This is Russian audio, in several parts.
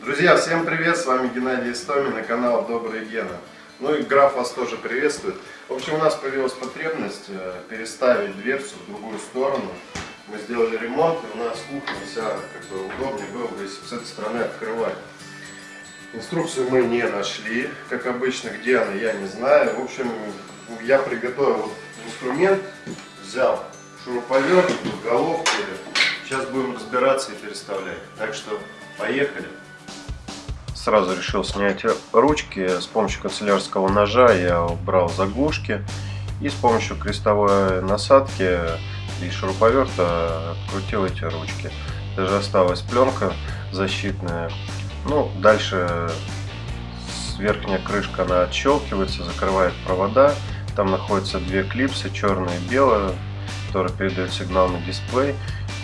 Друзья, всем привет, с вами Геннадий Истомин на канал Добрый Гена. Ну и граф вас тоже приветствует. В общем, у нас появилась потребность э, переставить дверцу в другую сторону. Мы сделали ремонт, и у нас кухня вся как бы удобнее было бы, если с этой стороны открывать. Инструкцию мы не нашли, как обычно, где она, я не знаю. В общем, я приготовил инструмент, взял шуруповерт, головки. Сейчас будем разбираться и переставлять. Так что поехали. Сразу решил снять ручки. С помощью канцелярского ножа я убрал заглушки. И с помощью крестовой насадки и шуруповерта открутил эти ручки. Даже осталась пленка защитная. Ну, дальше верхняя крышка она отщелкивается, закрывает провода. Там находятся две клипсы, черная и белая, которые передают сигнал на дисплей.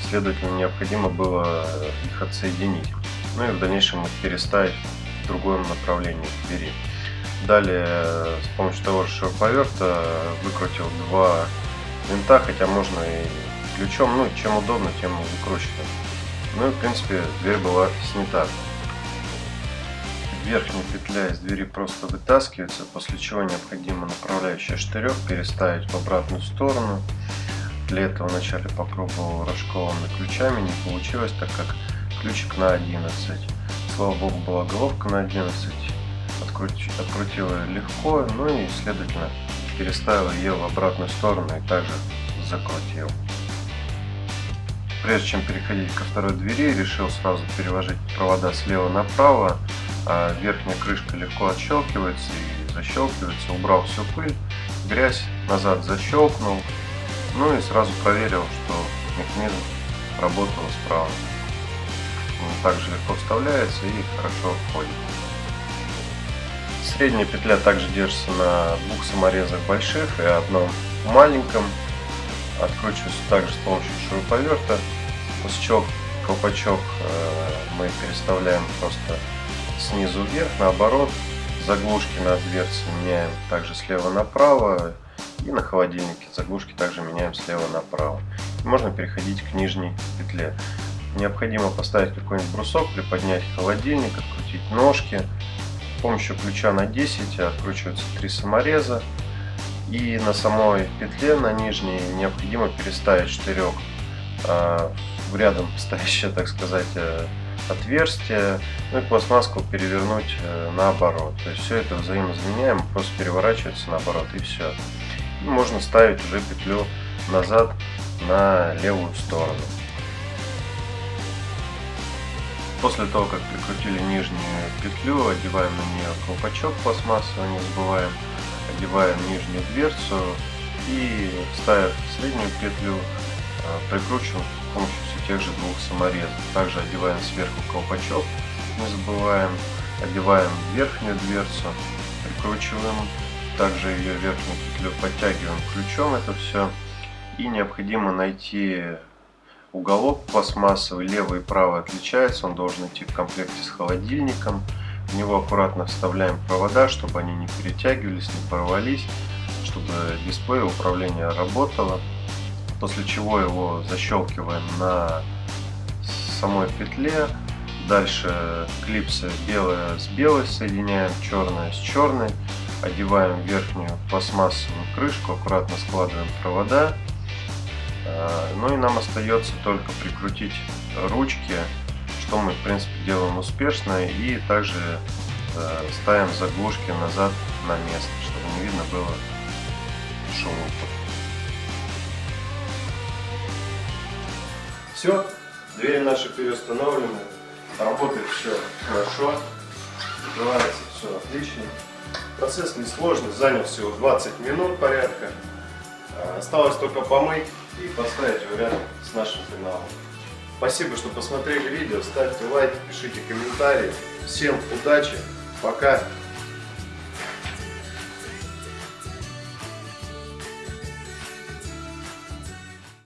Следовательно, необходимо было их отсоединить. Ну и в дальнейшем их переставить в другом направлении двери. Далее с помощью того же шуруповерта выкрутил два винта, хотя можно и ключом, ну чем удобно, тем выкручивать. Ну и в принципе дверь была снята. Верхняя петля из двери просто вытаскивается, после чего необходимо направляющий штырек переставить в обратную сторону. Для этого вначале попробовал рожковыми ключами, не получилось, так как ключик на 11. Слава богу, была головка на 11. Открутил, открутил ее легко, ну и, следовательно, переставил ее в обратную сторону и также закрутил. Прежде чем переходить ко второй двери, решил сразу переложить провода слева направо. А верхняя крышка легко отщелкивается и защелкивается. Убрал всю пыль, грязь, назад защелкнул. Ну и сразу проверил, что механизм работал справа. Также легко вставляется и хорошо входит. Средняя петля также держится на двух саморезах больших и одном маленьком. Откручивается также с помощью шуруповерта. После чего колпачок э, мы переставляем просто снизу вверх, наоборот. Заглушки на дверце меняем также слева направо. И на холодильнике заглушки также меняем слева направо. Можно переходить к нижней петле. Необходимо поставить какой-нибудь брусок, приподнять холодильник, открутить ножки. С помощью ключа на 10 откручиваются три самореза. И на самой петле, на нижней, необходимо переставить штырек э, в рядом стоящее, так сказать, э, отверстие, ну и пластмасску перевернуть э, наоборот. То есть все это взаимозаменяемо, просто переворачивается наоборот и все. И можно ставить уже петлю назад на левую сторону. После того, как прикрутили нижнюю петлю, одеваем на нее колпачок пластмассовый, не забываем, одеваем нижнюю дверцу и ставя среднюю петлю, прикручиваем с помощью тех же двух саморезов. Также одеваем сверху колпачок, не забываем, одеваем верхнюю дверцу, прикручиваем, также ее верхнюю петлю подтягиваем ключом это все. И необходимо найти Уголок пластмассовый, левый и правый отличается, он должен идти в комплекте с холодильником. В него аккуратно вставляем провода, чтобы они не перетягивались, не порвались, чтобы дисплей управления работало. После чего его защелкиваем на самой петле. Дальше клипсы белые с белой соединяем, черная с черной. Одеваем верхнюю пластмассовую крышку, аккуратно складываем провода. Э, ну и нам остается только прикрутить ручки, что мы в принципе делаем успешно. И также э, ставим заглушки назад на место, чтобы не видно было шумов. Все, двери наши переустановлены, работает все хорошо, открывается все отлично. Процесс несложный, занял всего 20 минут порядка. Э, осталось только помыть и поставить его рядом с нашим каналом. Спасибо, что посмотрели видео, ставьте лайки, пишите комментарии. Всем удачи, пока!